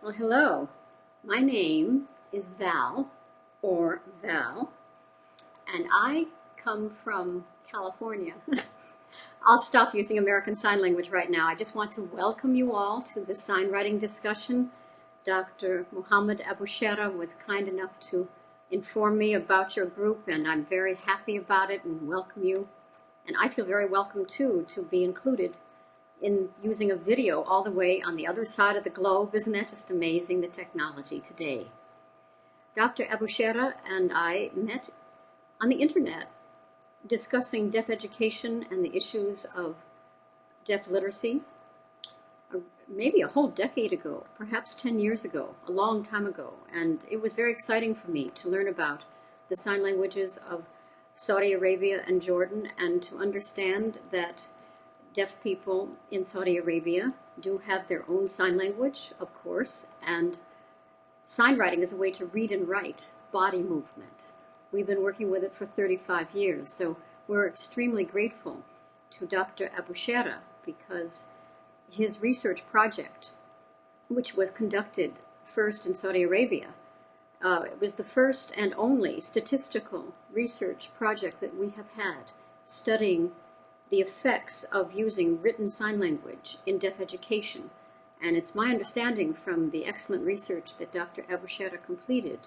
Well, hello. My name is Val, or Val, and I come from California. I'll stop using American Sign Language right now. I just want to welcome you all to the sign writing discussion. Dr. Muhammad Abushera was kind enough to inform me about your group, and I'm very happy about it and welcome you. And I feel very welcome too to be included in using a video all the way on the other side of the globe. Isn't that just amazing, the technology today? Dr. Abushera and I met on the internet discussing deaf education and the issues of deaf literacy uh, maybe a whole decade ago, perhaps 10 years ago, a long time ago. And it was very exciting for me to learn about the sign languages of Saudi Arabia and Jordan and to understand that deaf people in Saudi Arabia do have their own sign language, of course, and sign writing is a way to read and write body movement. We've been working with it for 35 years, so we're extremely grateful to Dr. Abushera because his research project, which was conducted first in Saudi Arabia, uh, it was the first and only statistical research project that we have had studying the effects of using written sign language in deaf education. And it's my understanding from the excellent research that Dr. Abushera completed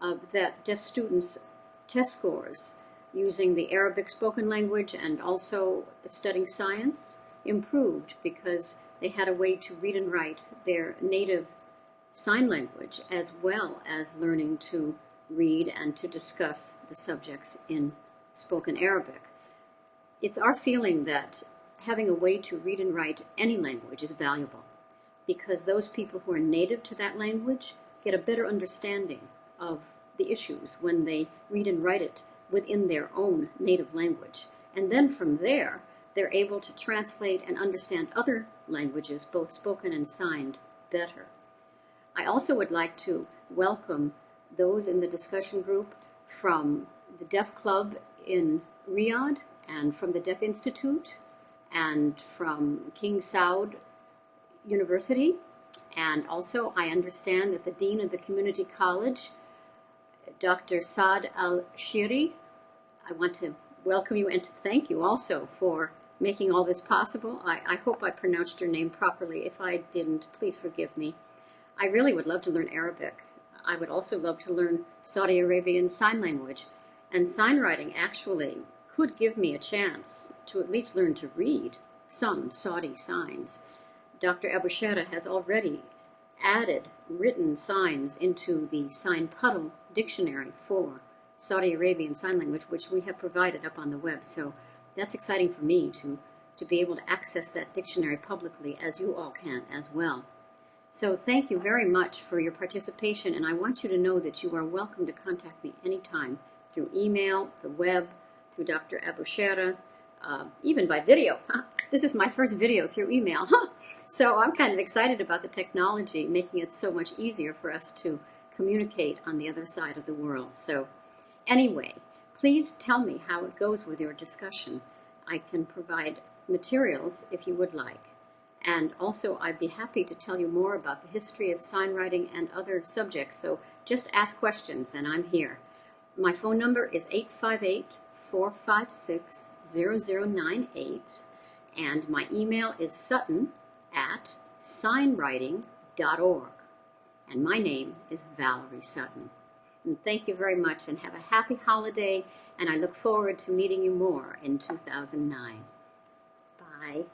uh, that deaf students' test scores using the Arabic spoken language and also studying science improved because they had a way to read and write their native sign language as well as learning to read and to discuss the subjects in spoken Arabic. It's our feeling that having a way to read and write any language is valuable because those people who are native to that language get a better understanding of the issues when they read and write it within their own native language. And then from there, they're able to translate and understand other languages, both spoken and signed, better. I also would like to welcome those in the discussion group from the Deaf Club in Riyadh and from the Deaf Institute and from King Saud University. And also, I understand that the Dean of the Community College, Dr. Saad Al-Shiri, I want to welcome you and to thank you also for making all this possible. I, I hope I pronounced your name properly. If I didn't, please forgive me. I really would love to learn Arabic. I would also love to learn Saudi Arabian Sign Language. And sign writing actually could give me a chance to at least learn to read some Saudi signs. Dr. Abushera has already added written signs into the Sign Puddle dictionary for Saudi Arabian Sign Language, which we have provided up on the web. So that's exciting for me to, to be able to access that dictionary publicly as you all can as well. So thank you very much for your participation, and I want you to know that you are welcome to contact me anytime through email, the web, through Dr. Abushera, uh, even by video. This is my first video through email. So I'm kind of excited about the technology, making it so much easier for us to communicate on the other side of the world. So anyway, please tell me how it goes with your discussion. I can provide materials if you would like. And also, I'd be happy to tell you more about the history of sign writing and other subjects. So just ask questions, and I'm here. My phone number is 858 456 0098, and my email is sutton at signwriting.org. And my name is Valerie Sutton. And thank you very much, and have a happy holiday, and I look forward to meeting you more in 2009. Bye.